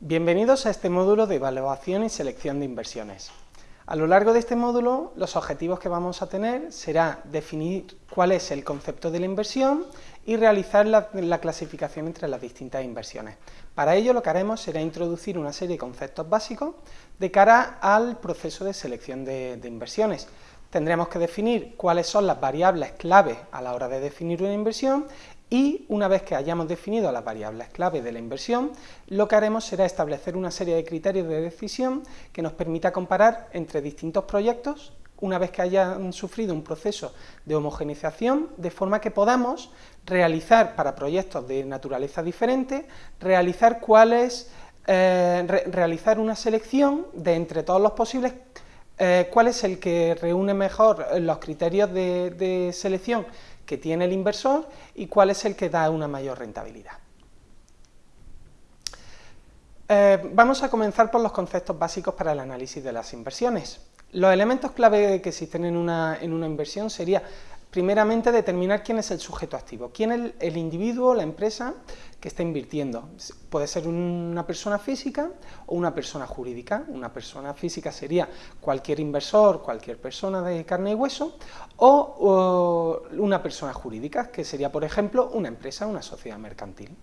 Bienvenidos a este módulo de evaluación y selección de inversiones. A lo largo de este módulo, los objetivos que vamos a tener será definir cuál es el concepto de la inversión y realizar la, clasificación entre las distintas inversiones. Para ello lo que haremos será introducir una serie de conceptos básicos de cara al proceso de selección de, de inversiones. Tendremos que definir cuáles son las variables clave a la hora de definir una inversión y una vez que hayamos definido las variables clave de la inversión, lo que haremos será establecer una serie de criterios de decisión que nos permita comparar entre distintos proyectos una vez que hayan sufrido un proceso de homogeneización, de forma que podamos realizar para proyectos de naturaleza diferente, realizar cuáles, eh, realizar una selección de entre todos los posibles, eh, cuál es el que reúne mejor los criterios de selección que tiene el inversor y cuál es el que da una mayor rentabilidad. Eh, vamos a comenzar por los conceptos básicos para el análisis de las inversiones. Los elementos clave que existen en una, en una inversión sería primeramente determinar quién es el sujeto activo, quién es el, individuo, la empresa que está invirtiendo. Puede ser una persona física o una persona jurídica. Una persona física sería cualquier inversor, cualquier persona de carne y hueso, o, una persona jurídica, que sería, por ejemplo, una empresa, una sociedad mercantil.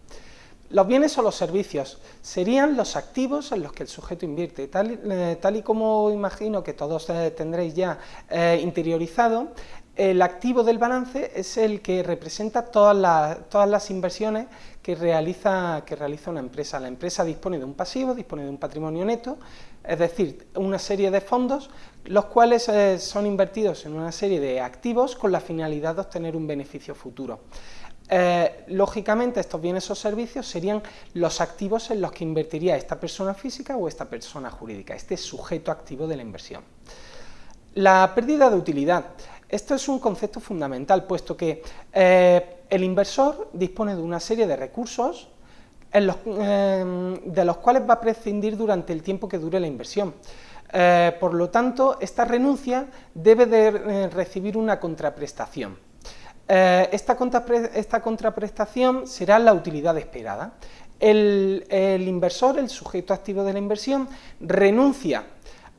Los bienes o los servicios serían los activos en los que el sujeto invierte. Tal, eh, y como imagino que todos eh, tendréis ya eh, interiorizado, el activo del balance es el que representa todas las, todas las inversiones que realiza, que realiza una empresa. La empresa dispone de un pasivo, dispone de un patrimonio neto, es decir, una serie de fondos, los cuales eh, son invertidos en una serie de activos con la finalidad de obtener un beneficio futuro. Eh, lógicamente estos bienes o servicios serían los activos en los que invertiría esta persona física o esta persona jurídica, este sujeto activo de la inversión. La pérdida de utilidad. Esto es un concepto fundamental, puesto que eh, el inversor dispone de una serie de recursos eh, de los cuales va a prescindir durante el tiempo que dure la inversión. Eh, por lo tanto, esta renuncia debe de recibir una contraprestación. Esta, esta, contraprestación será la utilidad esperada. El inversor, el sujeto activo de la inversión, renuncia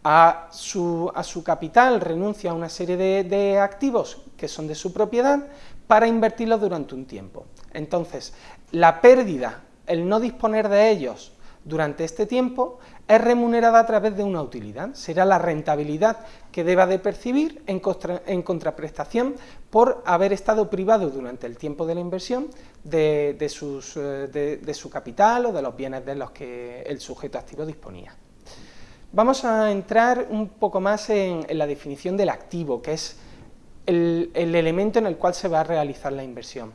a su, a su capital, renuncia a una serie de, activos que son de su propiedad para invertirlos durante un tiempo. Entonces, la pérdida, el no disponer de ellos durante este tiempo, es remunerada a través de una utilidad, será la rentabilidad que deba de percibir en, en contraprestación por haber estado privado durante el tiempo de la inversión de, eh, de su capital o de los bienes de los que el sujeto activo disponía. Vamos a entrar un poco más en, la definición del activo, que es el, elemento en el cual se va a realizar la inversión.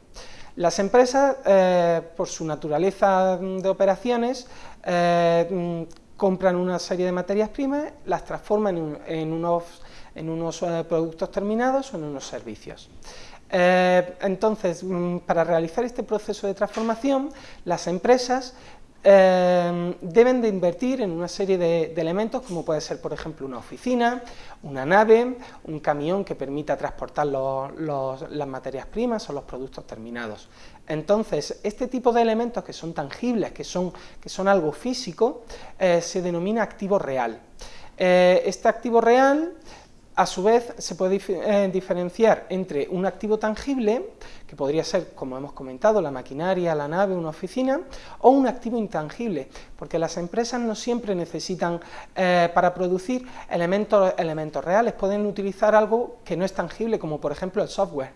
Las empresas, eh, por su naturaleza de operaciones, eh, compran una serie de materias primas, las transforman en, unos, eh, productos terminados o en unos servicios. entonces, mm, para realizar este proceso de transformación, las empresas Em, deben de invertir en una serie de, elementos como puede ser por ejemplo una oficina, una nave, un camión que permita transportar las materias primas o los productos terminados. Entonces, este tipo de elementos que son tangibles, que son, que son algo físico, eh, se denomina activo real. Eh, este activo real a su vez, se puede eh, diferenciar entre un activo tangible, que podría ser, como hemos comentado, la maquinaria, la nave, una oficina, o un activo intangible, porque las empresas no siempre necesitan, eh, para producir elementos, elementos reales, pueden utilizar algo que no es tangible, como por ejemplo el software.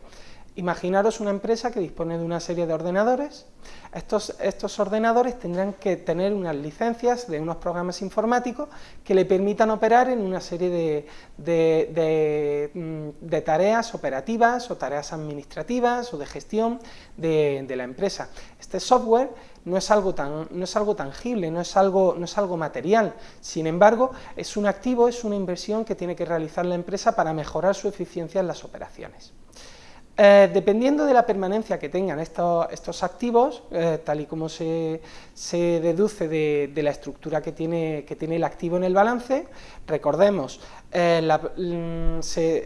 Imaginaros una empresa que dispone de una serie de ordenadores, estos, ordenadores tendrán que tener unas licencias de unos programas informáticos que le permitan operar en una serie de, de, mm, tareas operativas o tareas administrativas o de gestión de, la empresa. Este software no es, algo tan, no es algo tangible, no es algo, no es algo material, sin embargo es un activo, es una inversión que tiene que realizar la empresa para mejorar su eficiencia en las operaciones. Eh, dependiendo de la permanencia que tengan estos, activos, eh, tal y como se, deduce de, la estructura que tiene, el activo en el balance, recordemos, eh, mm,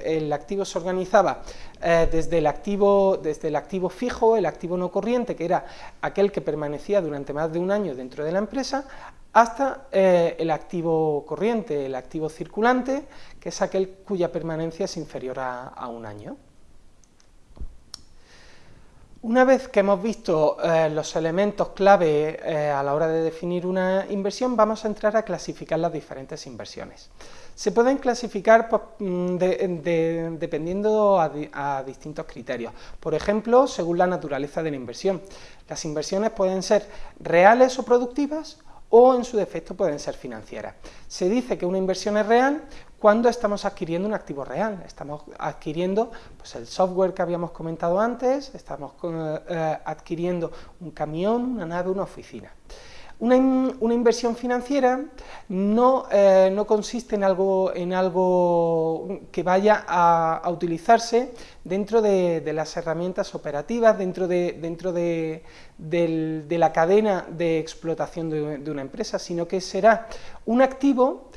el activo se organizaba desde, el activo, desde el activo fijo, el activo no corriente, que era aquel que permanecía durante más de un año dentro de la empresa, hasta eh, el activo corriente, el activo circulante, que es aquel cuya permanencia es inferior a, un año. Una vez que hemos visto eh, los elementos clave eh, a la hora de definir una inversión, vamos a entrar a clasificar las diferentes inversiones. Se pueden clasificar pues, mm, dependiendo a, distintos criterios. Por ejemplo, según la naturaleza de la inversión. Las inversiones pueden ser reales o productivas o en su defecto pueden ser financieras. Se dice que una inversión es real cuando estamos adquiriendo un activo real, estamos adquiriendo pues, el software que habíamos comentado antes, estamos eh, adquiriendo un camión, una nave, una oficina. Una, inversión financiera no, eh, no, consiste en algo, en algo que vaya a, utilizarse dentro de, las herramientas operativas, dentro de, dentro de, la cadena de explotación de, una empresa, sino que será un activo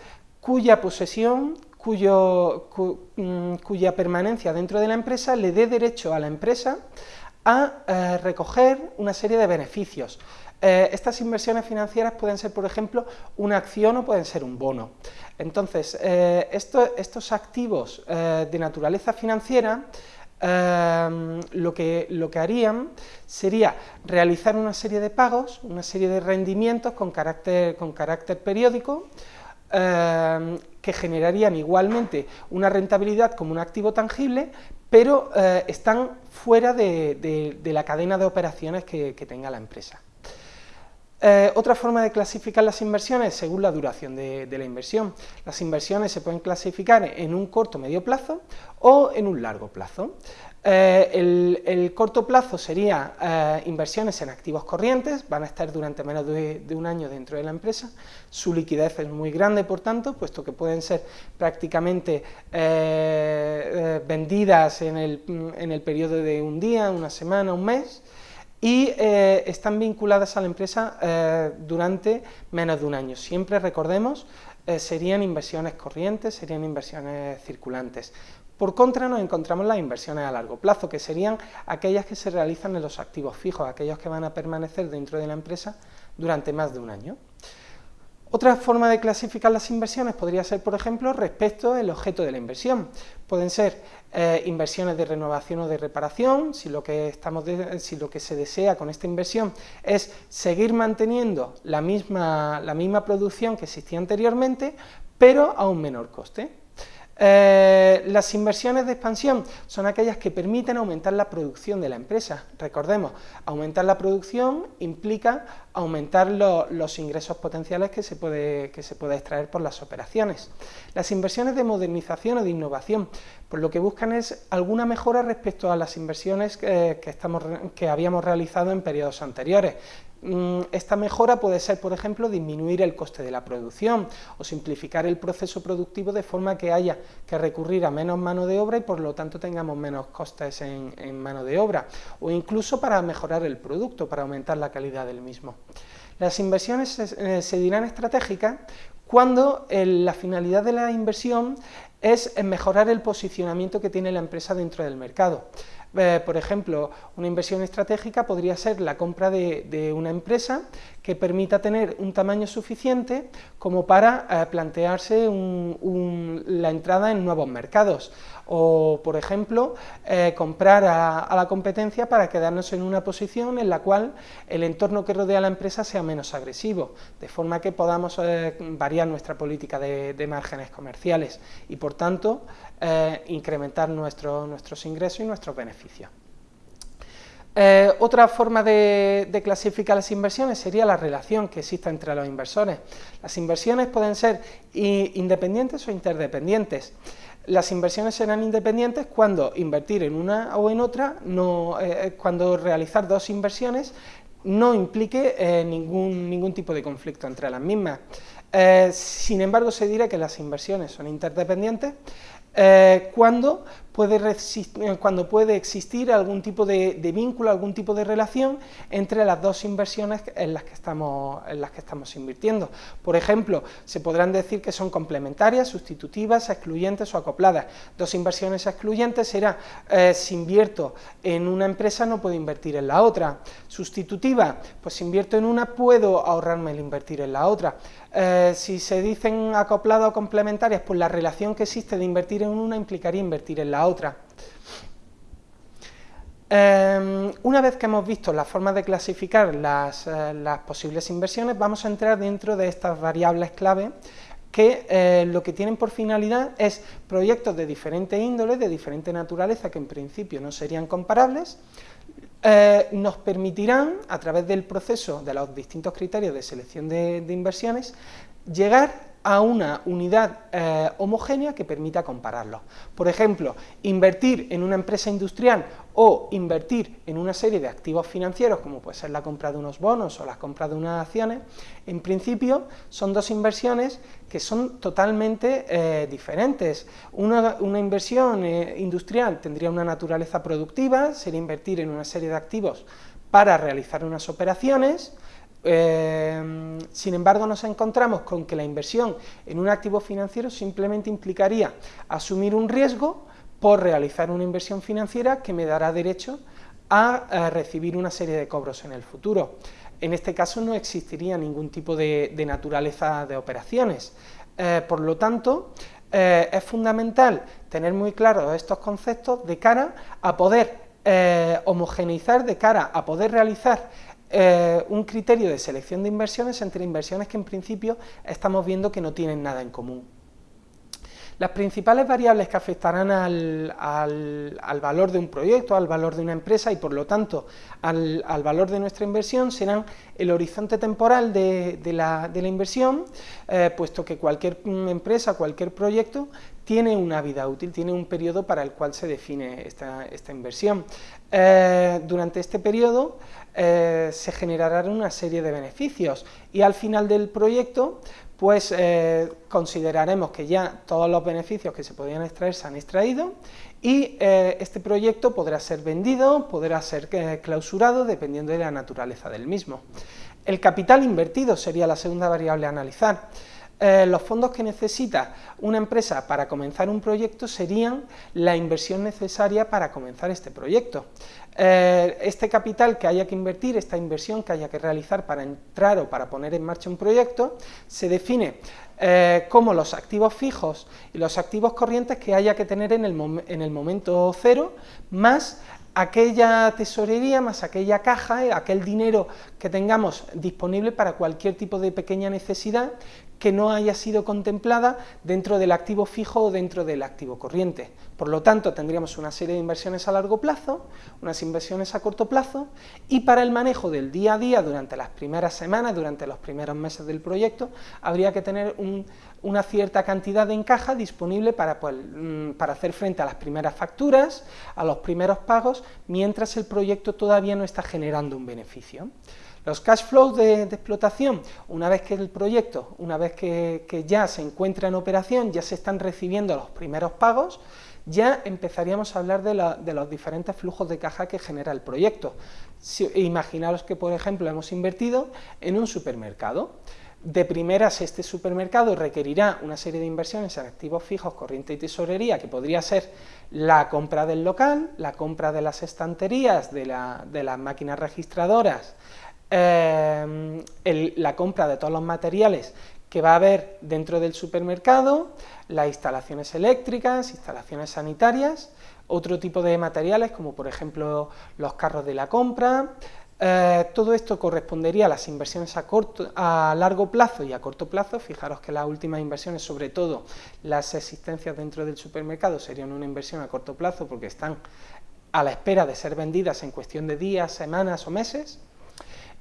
cuya posesión, cuyo, mm, cuya permanencia dentro de la empresa le dé derecho a la empresa a eh, recoger una serie de beneficios, eh, estas inversiones financieras pueden ser, por ejemplo, una acción o pueden ser un bono. Entonces, eh, estos activos de naturaleza financiera lo, que, lo que harían sería realizar una serie de pagos, una serie de rendimientos con carácter, con carácter periódico, que generarían igualmente una rentabilidad como un activo tangible, pero están fuera de, la cadena de operaciones que tenga la empresa. Eh, otra forma de clasificar las inversiones según la duración de, la inversión. Las inversiones se pueden clasificar en un corto medio plazo o en un largo plazo. Eh, el, corto plazo sería eh, inversiones en activos corrientes, van a estar durante menos de, un año dentro de la empresa, su liquidez es muy grande por tanto, puesto que pueden ser prácticamente vendidas en el, en el periodo de un día, una semana, un mes, y eh, están vinculadas a la empresa eh, durante menos de un año. Siempre recordemos, eh, serían inversiones corrientes, serían inversiones circulantes. Por contra nos encontramos las inversiones a largo plazo, que serían aquellas que se realizan en los activos fijos, aquellos que van a permanecer dentro de la empresa durante más de un año. Otra forma de clasificar las inversiones podría ser, por ejemplo, respecto al objeto de la inversión. Pueden ser eh, inversiones de renovación o de reparación, si lo, que estamos si lo que se desea con esta inversión es seguir manteniendo la misma, la misma producción que existía anteriormente, pero a un menor coste. Eh, las inversiones de expansión son aquellas que permiten aumentar la producción de la empresa. Recordemos, aumentar la producción implica aumentar los ingresos potenciales que se, puede, que se puede extraer por las operaciones. Las inversiones de modernización o de innovación, pues lo que buscan es alguna mejora respecto a las inversiones que, estamos, que habíamos realizado en periodos anteriores. Mm, esta mejora puede ser, por ejemplo, disminuir el coste de la producción o simplificar el proceso productivo de forma que haya que recurrir a menos mano de obra y por lo tanto tengamos menos costes en, mano de obra o incluso para mejorar el producto, para aumentar la calidad del mismo. Las inversiones se, eh, dirán estratégicas cuando la finalidad de la inversión es mejorar el posicionamiento que tiene la empresa dentro del mercado. Eh, por ejemplo, una inversión estratégica podría ser la compra de, una empresa que permita tener un tamaño suficiente como para eh, plantearse la entrada en nuevos mercados o, por ejemplo, eh, comprar a, la competencia para quedarnos en una posición en la cual el entorno que rodea a la empresa sea menos agresivo, de forma que podamos variar nuestra política de, márgenes comerciales y, por tanto, incrementar nuestros ingresos y nuestros beneficios. Eh, otra forma de, clasificar las inversiones sería la relación que existe entre los inversores. Las inversiones pueden ser independientes o interdependientes. Las inversiones serán independientes cuando invertir en una o en otra, no, eh, eh, cuando realizar dos inversiones no implique ningún, ningún tipo de conflicto entre las mismas. sin embargo, se dirá que las inversiones son interdependientes cuando puede eh, cuando puede existir algún tipo de, vínculo, algún tipo de relación entre las dos inversiones en las, que estamos, en las que estamos invirtiendo. Por ejemplo, se podrán decir que son complementarias, sustitutivas, excluyentes o acopladas. Dos inversiones excluyentes será eh, si invierto en una empresa no puedo invertir en la otra. Sustitutiva, pues si invierto en una puedo ahorrarme el invertir en la otra. Eh, si se dicen acopladas o complementarias, pues la relación que existe de invertir en una implicaría invertir en la otra. Em, una vez que hemos visto la forma de clasificar las, eh, las, posibles inversiones, vamos a entrar dentro de estas variables clave que eh, lo que tienen por finalidad es proyectos de diferente índole, de diferente naturaleza, que en principio no serían comparables, eh, nos permitirán, a través del proceso de los distintos criterios de selección de, inversiones, llegar a una unidad eh, homogénea que permita compararlos. Por ejemplo, invertir en una empresa industrial o invertir en una serie de activos financieros, como puede ser la compra de unos bonos o la compra de unas acciones, en principio son dos inversiones que son totalmente eh, diferentes. Una, inversión eh, industrial tendría una naturaleza productiva, sería invertir en una serie de activos para realizar unas operaciones, eh, sin embargo, nos encontramos con que la inversión en un activo financiero simplemente implicaría asumir un riesgo por realizar una inversión financiera que me dará derecho a, recibir una serie de cobros en el futuro. En este caso no existiría ningún tipo de, naturaleza de operaciones. Eh, por lo tanto, eh, es fundamental tener muy claros estos conceptos de cara a poder homogeneizar, de cara a poder realizar eh, un criterio de selección de inversiones entre inversiones que en principio estamos viendo que no tienen nada en común. Las principales variables que afectarán al, valor de un proyecto, al valor de una empresa y por lo tanto al, valor de nuestra inversión serán el horizonte temporal de, la, inversión, eh, puesto que cualquier empresa, cualquier proyecto tiene una vida útil, tiene un periodo para el cual se define esta, inversión. Eh, durante este periodo eh, se generarán una serie de beneficios y al final del proyecto pues eh, consideraremos que ya todos los beneficios que se podían extraer se han extraído y este proyecto podrá ser vendido, podrá ser clausurado dependiendo de la naturaleza del mismo. El capital invertido sería la segunda variable a analizar. Eh, los fondos que necesita una empresa para comenzar un proyecto serían la inversión necesaria para comenzar este proyecto. Eh, este capital que haya que invertir, esta inversión que haya que realizar para entrar o para poner en marcha un proyecto, se define eh, como los activos fijos y los activos corrientes que haya que tener en el, en el momento cero, más aquella tesorería más aquella caja, aquel dinero que tengamos disponible para cualquier tipo de pequeña necesidad que no haya sido contemplada dentro del activo fijo o dentro del activo corriente. Por lo tanto, tendríamos una serie de inversiones a largo plazo, unas inversiones a corto plazo, y para el manejo del día a día durante las primeras semanas, durante los primeros meses del proyecto, habría que tener una cierta cantidad de encaja disponible para, pues, mm, para hacer frente a las primeras facturas, a los primeros pagos, mientras el proyecto todavía no está generando un beneficio. Los cash flows de, explotación, una vez que el proyecto, una vez que, ya se encuentra en operación, ya se están recibiendo los primeros pagos, ya empezaríamos a hablar de, los diferentes flujos de caja que genera el proyecto. imaginaros que, por ejemplo, hemos invertido en un supermercado. De primeras, este supermercado requerirá una serie de inversiones en activos fijos, corriente y tesorería, que podría ser la compra del local, la compra de las estanterías, de las máquinas registradoras, Em, la compra de todos los materiales que va a haber dentro del supermercado, las instalaciones eléctricas, instalaciones sanitarias, otro tipo de materiales como por ejemplo los carros de la compra, eh, todo esto correspondería a las inversiones a largo plazo y a corto plazo, fijaros que las últimas inversiones, sobre todo las existencias dentro del supermercado, serían una inversión a corto plazo porque están a la espera de ser vendidas en cuestión de días, semanas o meses,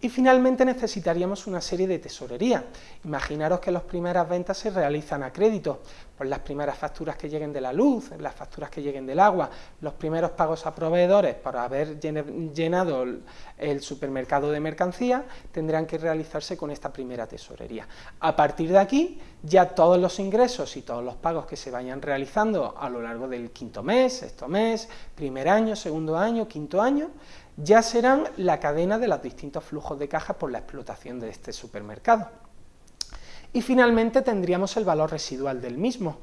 Y finalmente necesitaríamos una serie de tesorería. Imaginaros que las primeras ventas se realizan a crédito, pues las primeras facturas que lleguen de la luz, las facturas que lleguen del agua, los primeros pagos a proveedores por haber llenado el supermercado de mercancía, tendrán que realizarse con esta primera tesorería. A partir de aquí, ya todos los ingresos y todos los pagos que se vayan realizando a lo largo del quinto mes, sexto mes, primer año, segundo año, quinto año, ya serán la cadena de los distintos flujos de caja por la explotación de este supermercado. Y finalmente tendríamos el valor residual del mismo,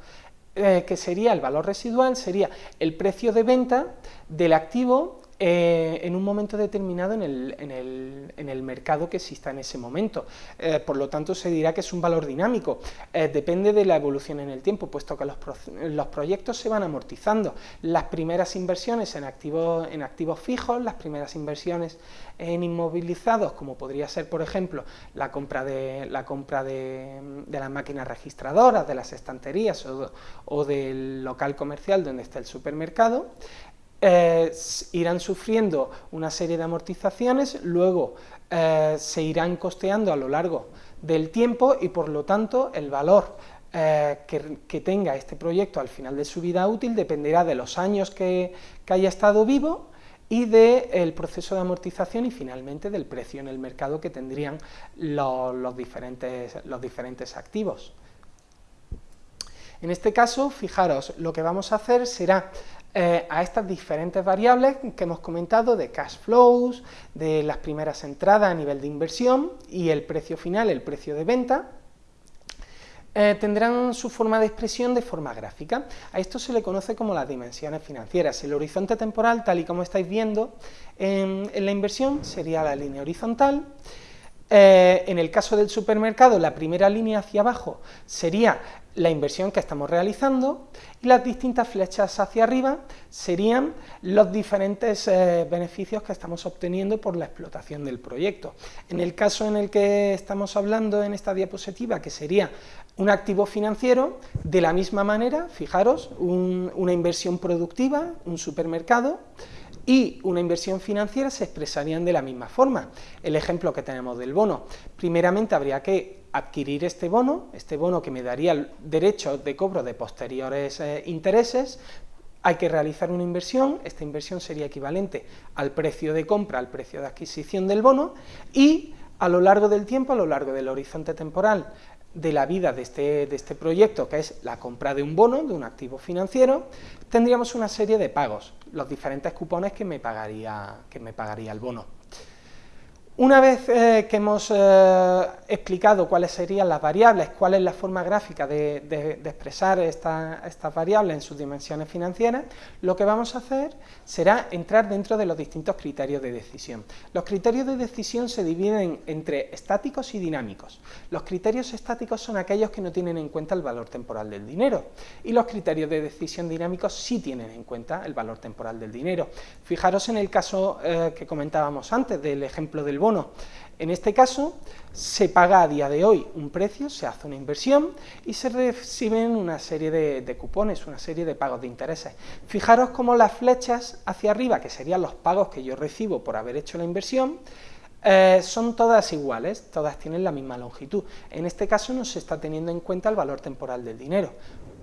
eh, que sería el valor residual, sería el precio de venta del activo eh, en un momento determinado en el, mercado que exista en ese momento. Eh, por lo tanto, se dirá que es un valor dinámico, eh, depende de la evolución en el tiempo, puesto que los, proyectos se van amortizando. Las primeras inversiones en activos, fijos, las primeras inversiones en inmovilizados, como podría ser, por ejemplo, la compra de, las máquinas registradoras, de las estanterías o del local comercial donde está el supermercado, eh, irán sufriendo una serie de amortizaciones, luego eh, se irán costeando a lo largo del tiempo y por lo tanto el valor eh, que, tenga este proyecto al final de su vida útil dependerá de los años que, haya estado vivo y del proceso de amortización y finalmente del precio en el mercado que tendrían los, diferentes, los diferentes activos. En este caso, fijaros, lo que vamos a hacer será eh, a estas diferentes variables que hemos comentado de cash flows, de las primeras entradas a nivel de inversión y el precio final, el precio de venta, eh, tendrán su forma de expresión de forma gráfica. A esto se le conoce como las dimensiones financieras. El horizonte temporal, tal y como estáis viendo en, la inversión, sería la línea horizontal. Eh, en el caso del supermercado, la primera línea hacia abajo sería la inversión que estamos realizando y las distintas flechas hacia arriba serían los diferentes eh, beneficios que estamos obteniendo por la explotación del proyecto. En el caso en el que estamos hablando en esta diapositiva, que sería un activo financiero, de la misma manera, fijaros, una inversión productiva, un supermercado, y una inversión financiera se expresarían de la misma forma. El ejemplo que tenemos del bono, primeramente habría que adquirir este bono, este bono que me daría el derecho de cobro de posteriores eh, intereses, hay que realizar una inversión, esta inversión sería equivalente al precio de compra, al precio de adquisición del bono, y a lo largo del tiempo, a lo largo del horizonte temporal de la vida de este, de este proyecto, que es la compra de un bono, de un activo financiero, tendríamos una serie de pagos, los diferentes cupones que me pagaría, que me pagaría el bono. Una vez eh, que hemos eh, explicado cuáles serían las variables, cuál es la forma gráfica de, expresar estas variables en sus dimensiones financieras, lo que vamos a hacer será entrar dentro de los distintos criterios de decisión. Los criterios de decisión se dividen entre estáticos y dinámicos. Los criterios estáticos son aquellos que no tienen en cuenta el valor temporal del dinero y los criterios de decisión dinámicos sí tienen en cuenta el valor temporal del dinero. Fijaros en el caso eh, que comentábamos antes del ejemplo del bono en este caso, se paga a día de hoy un precio, se hace una inversión y se reciben una serie de, cupones, una serie de pagos de intereses. Fijaros cómo las flechas hacia arriba, que serían los pagos que yo recibo por haber hecho la inversión, eh, son todas iguales, todas tienen la misma longitud. En este caso no se está teniendo en cuenta el valor temporal del dinero.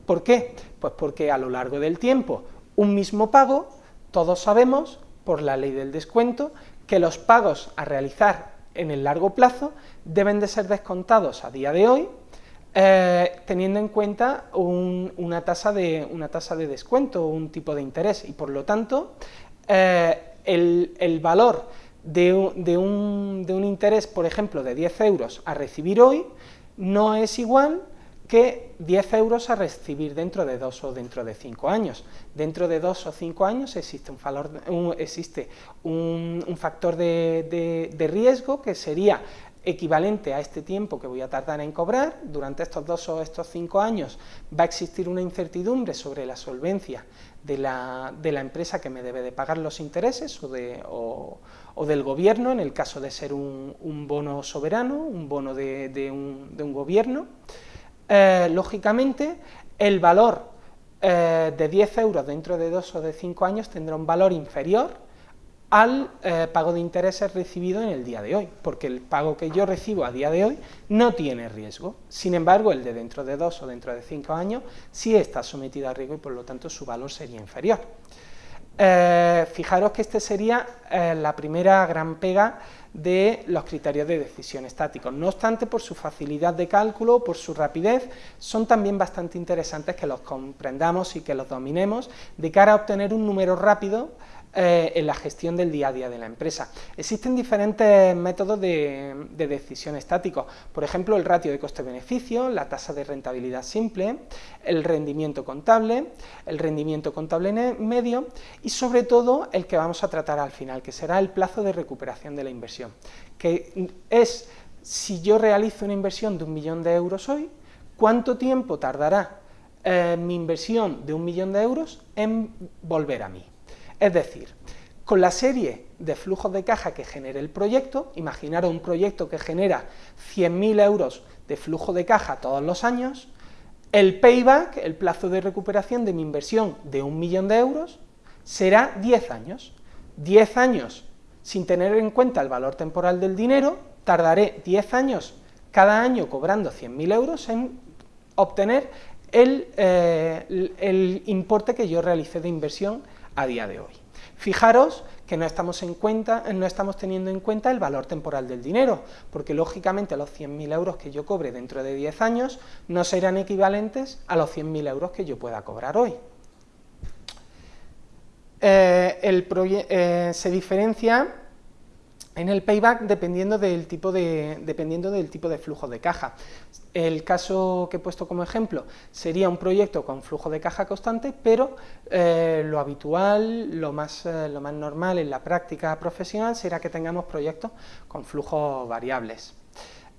¿Por qué? Pues porque a lo largo del tiempo, un mismo pago, todos sabemos, por la ley del descuento, que los pagos a realizar en el largo plazo deben de ser descontados a día de hoy eh, teniendo en cuenta una, tasa de, una tasa de descuento, un tipo de interés, y por lo tanto eh, el, valor de un, de un interés, por ejemplo, de 10 euros a recibir hoy, no es igual que 10 euros a recibir dentro de dos o dentro de cinco años. Dentro de dos o cinco años existe un, valor, existe un, factor de, riesgo que sería equivalente a este tiempo que voy a tardar en cobrar, durante estos dos o estos cinco años va a existir una incertidumbre sobre la solvencia de la, empresa que me debe de pagar los intereses o, de, o, del gobierno, en el caso de ser un, bono soberano, un bono de un gobierno, eh, lógicamente el valor eh, de 10 euros dentro de 2 o de 5 años tendrá un valor inferior al eh, pago de intereses recibido en el día de hoy, porque el pago que yo recibo a día de hoy no tiene riesgo. Sin embargo, el de dentro de dos o dentro de cinco años sí está sometido a riesgo y por lo tanto su valor sería inferior. Fijaros que esta sería la primera gran pega de los criterios de decisión estáticos. No obstante, por su facilidad de cálculo, por su rapidez, son también bastante interesantes que los comprendamos y que los dominemos de cara a obtener un número rápido eh, en la gestión del día a día de la empresa. Existen diferentes métodos de, decisión estático, por ejemplo el ratio de coste-beneficio, la tasa de rentabilidad simple, el rendimiento contable, el rendimiento contable medio y sobre todo el que vamos a tratar al final, que será el plazo de recuperación de la inversión, que es si yo realizo una inversión de un millón de euros hoy, ¿cuánto tiempo tardará eh, mi inversión de un millón de euros en volver a mí? Es decir, con la serie de flujos de caja que genere el proyecto, imaginaros un proyecto que genera 100.000 euros de flujo de caja todos los años, el payback, el plazo de recuperación de mi inversión de un millón de euros, será 10 años. 10 años sin tener en cuenta el valor temporal del dinero, tardaré 10 años cada año cobrando 100.000 euros en obtener el, eh, el importe que yo realicé de inversión a día de hoy. Fijaros que no estamos, en cuenta, no estamos teniendo en cuenta el valor temporal del dinero, porque lógicamente los 100.000 euros que yo cobre dentro de 10 años no serán equivalentes a los 100.000 euros que yo pueda cobrar hoy. Eh, el eh, se diferencia en el payback dependiendo del tipo de, dependiendo del tipo de flujo de caja. El caso que he puesto como ejemplo sería un proyecto con flujo de caja constante, pero eh, lo habitual, lo más, eh, lo más normal en la práctica profesional será que tengamos proyectos con flujos variables.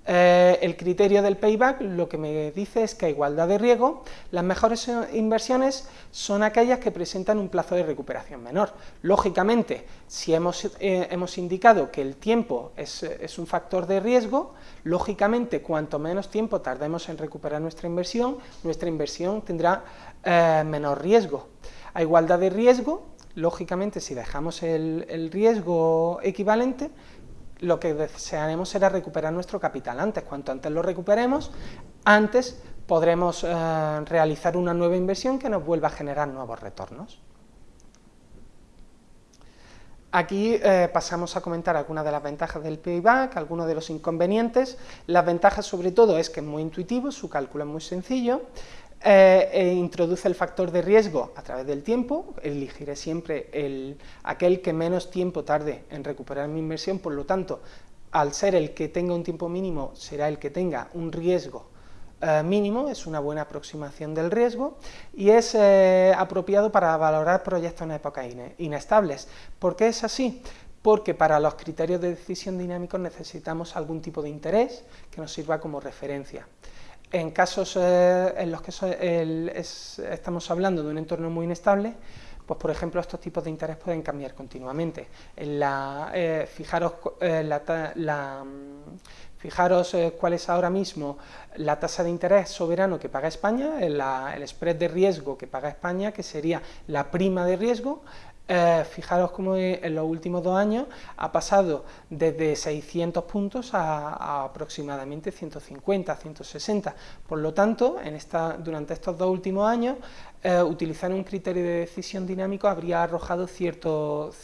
Eh, el criterio del payback lo que me dice es que a igualdad de riesgo, las mejores inversiones son aquellas que presentan un plazo de recuperación menor. Lógicamente, si hemos, eh, hemos indicado que el tiempo es, un factor de riesgo, lógicamente cuanto menos tiempo tardemos en recuperar nuestra inversión, nuestra inversión tendrá eh, menor riesgo. A igualdad de riesgo, lógicamente si dejamos el riesgo equivalente, lo que desearemos será recuperar nuestro capital antes. Cuanto antes lo recuperemos, antes podremos eh, realizar una nueva inversión que nos vuelva a generar nuevos retornos. Aquí eh, pasamos a comentar algunas de las ventajas del payback, algunos de los inconvenientes. Las ventajas sobre todo es que es muy intuitivo, su cálculo es muy sencillo, eh, e introduce el factor de riesgo a través del tiempo, elegiré siempre el, aquel que menos tiempo tarde en recuperar mi inversión, por lo tanto, al ser el que tenga un tiempo mínimo, será el que tenga un riesgo eh, mínimo, es una buena aproximación del riesgo, y es eh, apropiado para valorar proyectos en épocas inestables. ¿Por qué es así? porque para los criterios de decisión dinámicos necesitamos algún tipo de interés que nos sirva como referencia. En casos eh, en los que estamos hablando de un entorno muy inestable, pues por ejemplo estos tipos de interés pueden cambiar continuamente. Eh, fijaros, eh, mm, fijaros cuál es ahora mismo la tasa de interés soberano que paga España, el spread de riesgo que paga España, que sería la prima de riesgo, eh, fijaros cómo en los últimos dos años ha pasado desde 600 puntos a, aproximadamente 150, 160. Por lo tanto, en esta, durante estos dos últimos años, eh, utilizar un criterio de decisión dinámico habría arrojado ciertas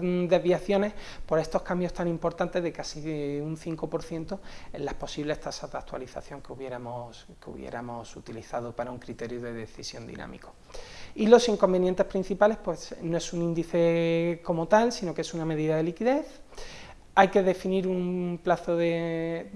desviaciones por estos cambios tan importantes de casi un 5% en las posibles tasas de actualización que hubiéramos, que hubiéramos utilizado para un criterio de decisión dinámico. Y los inconvenientes principales, pues no es un índice como tal, sino que es una medida de liquidez. Hay que definir un plazo de,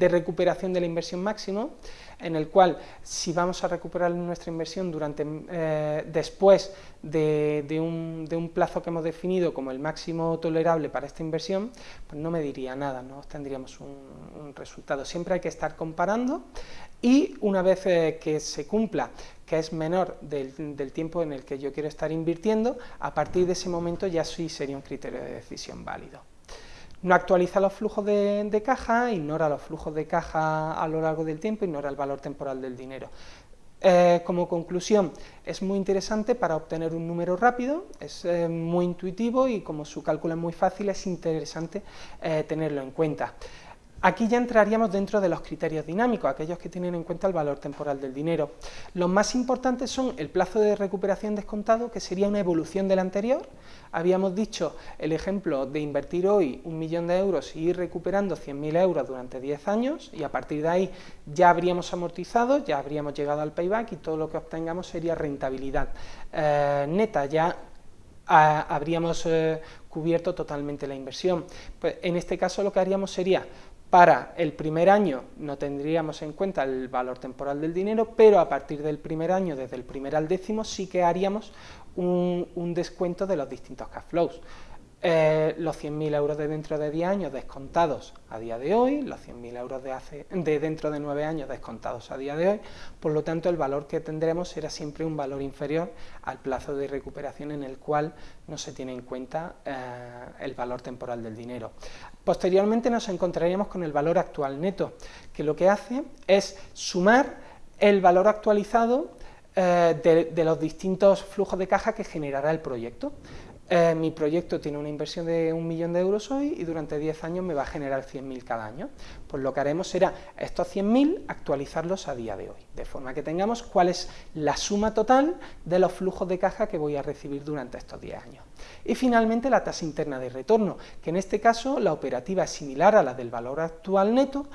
recuperación de la inversión máximo, en el cual si vamos a recuperar nuestra inversión durante eh, después de, un, plazo que hemos definido como el máximo tolerable para esta inversión, pues no me diría nada, no tendríamos un, resultado. Siempre hay que estar comparando y una vez eh, que se cumpla que es menor del, tiempo en el que yo quiero estar invirtiendo, a partir de ese momento ya sí sería un criterio de decisión válido. No actualiza los flujos de, caja, ignora los flujos de caja a lo largo del tiempo, ignora el valor temporal del dinero. Eh, como conclusión, es muy interesante para obtener un número rápido, es eh, muy intuitivo y como su cálculo es muy fácil, es interesante eh, tenerlo en cuenta. Aquí ya entraríamos dentro de los criterios dinámicos, aquellos que tienen en cuenta el valor temporal del dinero. Los más importantes son el plazo de recuperación descontado, que sería una evolución del anterior. Habíamos dicho el ejemplo de invertir hoy un millón de euros y ir recuperando 100.000 euros durante 10 años, y a partir de ahí ya habríamos amortizado, ya habríamos llegado al payback y todo lo que obtengamos sería rentabilidad eh, neta, ya ah, habríamos eh, cubierto totalmente la inversión. Pues en este caso lo que haríamos sería para el primer año no tendríamos en cuenta el valor temporal del dinero, pero a partir del primer año, desde el primer al décimo, sí que haríamos un, descuento de los distintos cash flows. Eh, los 100.000 euros de dentro de 10 años descontados a día de hoy, los 100.000 euros de, hace, de dentro de 9 años descontados a día de hoy, por lo tanto el valor que tendremos será siempre un valor inferior al plazo de recuperación en el cual no se tiene en cuenta eh, el valor temporal del dinero. Posteriormente nos encontraríamos con el valor actual neto, que lo que hace es sumar el valor actualizado eh, de, los distintos flujos de caja que generará el proyecto. Eh, mi proyecto tiene una inversión de un millón de euros hoy y durante 10 años me va a generar 100.000 cada año. Pues lo que haremos será estos 100.000 actualizarlos a día de hoy, de forma que tengamos cuál es la suma total de los flujos de caja que voy a recibir durante estos 10 años. Y finalmente la tasa interna de retorno, que en este caso la operativa es similar a la del valor actual neto,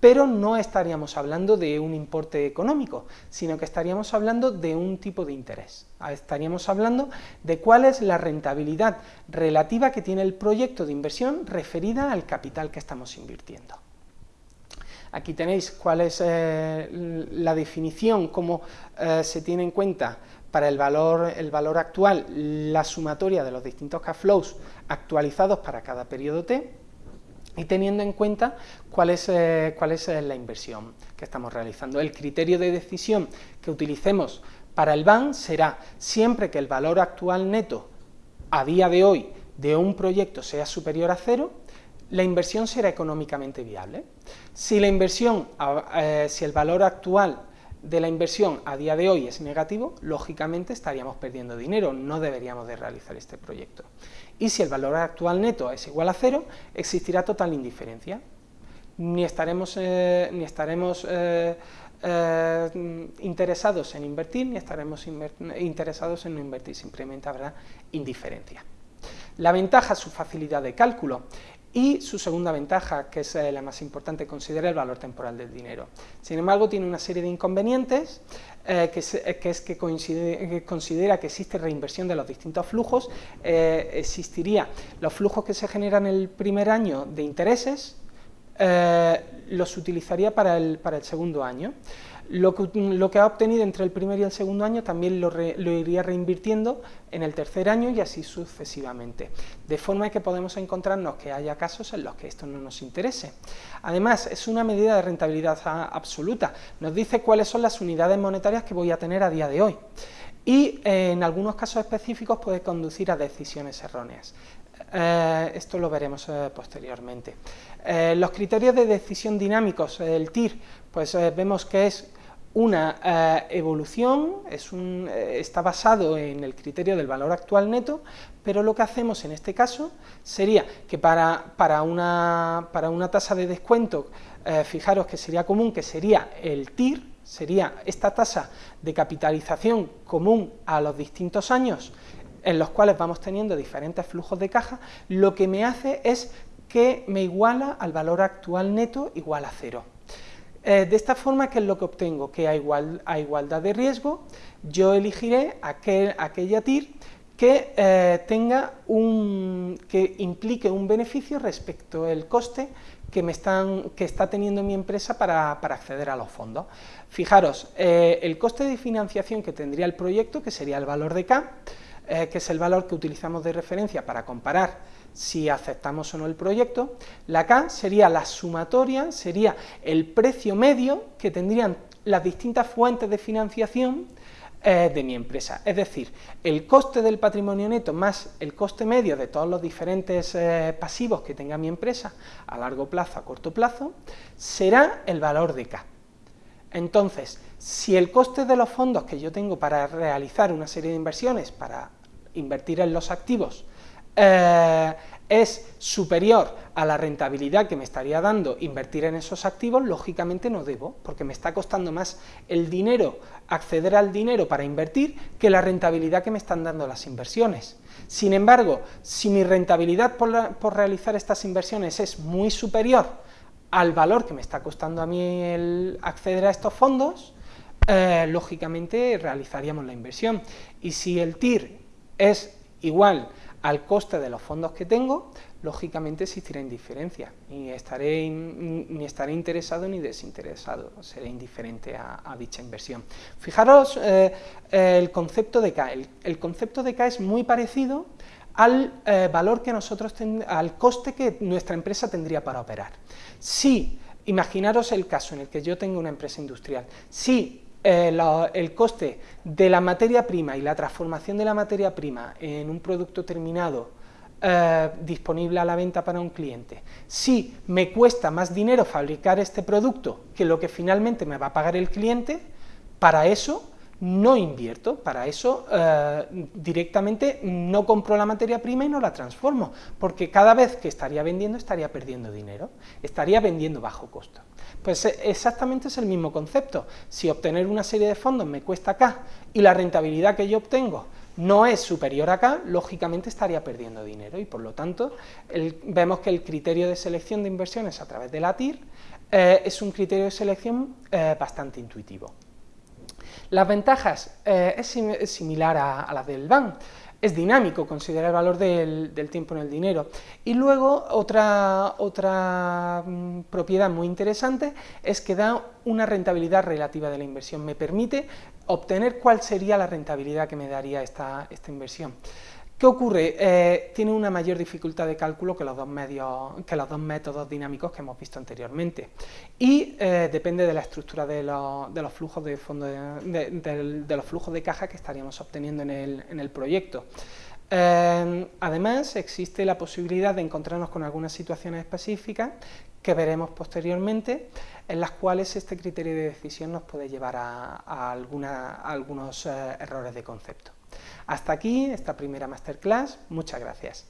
pero no estaríamos hablando de un importe económico, sino que estaríamos hablando de un tipo de interés. Estaríamos hablando de cuál es la rentabilidad relativa que tiene el proyecto de inversión referida al capital que estamos invirtiendo. Aquí tenéis cuál es eh, la definición, cómo eh, se tiene en cuenta para el valor, el valor actual la sumatoria de los distintos cash flows actualizados para cada periodo T, y teniendo en cuenta cuál es, eh, es eh, la inversión que estamos realizando. El criterio de decisión que utilicemos para el BAN será siempre que el valor actual neto a día de hoy de un proyecto sea superior a cero, la inversión será económicamente viable. Si la inversión, eh, si el valor actual de la inversión a día de hoy es negativo, lógicamente estaríamos perdiendo dinero, no deberíamos de realizar este proyecto. Y si el valor actual neto es igual a cero, existirá total indiferencia. Ni estaremos, eh, ni estaremos eh, eh, interesados en invertir, ni estaremos interesados en no invertir, simplemente habrá indiferencia. La ventaja es su facilidad de cálculo. Y su segunda ventaja, que es eh, la más importante, considera el valor temporal del dinero. Sin embargo, tiene una serie de inconvenientes, eh, que, eh, es que, considera que existe reinversión de los distintos flujos, existiría los flujos que se generan el primer año de intereses, los utilizaría para el, para el segundo año. Lo que, ha obtenido entre el primer y el segundo año también lo, iría reinvirtiendo en el tercer año y así sucesivamente. De forma que podemos encontrarnos que haya casos en los que esto no nos interese. Además, es una medida de rentabilidad absoluta. Nos dice cuáles son las unidades monetarias que voy a tener a día de hoy. Y eh, en algunos casos específicos puede conducir a decisiones erróneas. Eh, esto lo veremos eh, posteriormente. los criterios de decisión dinámicos, el TIR, pues vemos que es una eh, evolución, eh, está basado en el criterio del valor actual neto, pero lo que hacemos en este caso sería que para, para, una, para una, tasa de descuento, eh, fijaros que sería común, que sería el TIR, sería esta tasa de capitalización común a los distintos años, en los cuales vamos teniendo diferentes flujos de caja, lo que me hace es que me iguala al valor actual neto igual a cero. Eh, de esta forma, ¿qué es lo que obtengo? Que a, igual, a igualdad de riesgo, yo elegiré aquel, aquella TIR que eh, tenga un, que implique un beneficio respecto al coste que, me están, que está teniendo mi empresa para, acceder a los fondos. Fijaros, eh, el coste de financiación que tendría el proyecto, que sería el valor de K, que es el valor que utilizamos de referencia para comparar si aceptamos o no el proyecto, la K sería la sumatoria, sería el precio medio que tendrían las distintas fuentes de financiación eh, de mi empresa. Es decir, el coste del patrimonio neto más el coste medio de todos los diferentes eh, pasivos que tenga mi empresa a largo plazo, a corto plazo, será el valor de K. Entonces, si el coste de los fondos que yo tengo para realizar una serie de inversiones, para invertir en los activos, eh, es superior a la rentabilidad que me estaría dando invertir en esos activos, lógicamente no debo, porque me está costando más el dinero, acceder al dinero para invertir, que la rentabilidad que me están dando las inversiones. Sin embargo, si mi rentabilidad por, realizar estas inversiones es muy superior al valor que me está costando a mí el acceder a estos fondos, eh, lógicamente realizaríamos la inversión. Y si el TIR es igual al coste de los fondos que tengo, lógicamente existirá indiferencia, ni estaré, ni estaré interesado ni desinteresado, seré indiferente a, dicha inversión. Fijaros eh, el concepto de K, el, concepto de K es muy parecido al eh, valor que nosotros, al coste que nuestra empresa tendría para operar. Si, imaginaros el caso en el que yo tengo una empresa industrial, si eh, el coste de la materia prima y la transformación de la materia prima en un producto terminado eh, disponible a la venta para un cliente, si me cuesta más dinero fabricar este producto que lo que finalmente me va a pagar el cliente, para eso no invierto, para eso eh, directamente no compro la materia prima y no la transformo, porque cada vez que estaría vendiendo estaría perdiendo dinero, estaría vendiendo bajo costo. Pues eh, exactamente es el mismo concepto, si obtener una serie de fondos me cuesta acá y la rentabilidad que yo obtengo no es superior acá, lógicamente estaría perdiendo dinero. Y por lo tanto vemos que el criterio de selección de inversiones a través de la TIR eh, es un criterio de selección bastante intuitivo. Las ventajas eh, es, similar a, las del BAN, es dinámico, considera el valor del, tiempo en el dinero. Y luego otra, otra mm, propiedad muy interesante es que da una rentabilidad relativa de la inversión, me permite obtener cuál sería la rentabilidad que me daría esta, esta inversión. ¿Qué ocurre? Eh, tiene una mayor dificultad de cálculo que los dos, medios, que los dos métodos dinámicos que hemos visto anteriormente y eh, depende de la estructura de, los flujos de, fondo de, los flujos de caja que estaríamos obteniendo en el, proyecto. Eh, además, existe la posibilidad de encontrarnos con algunas situaciones específicas que veremos posteriormente, en las cuales este criterio de decisión nos puede llevar a, algunos errores de concepto. Hasta aquí esta primera masterclass, muchas gracias.